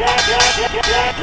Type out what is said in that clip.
yeah, yeah, yeah, yeah.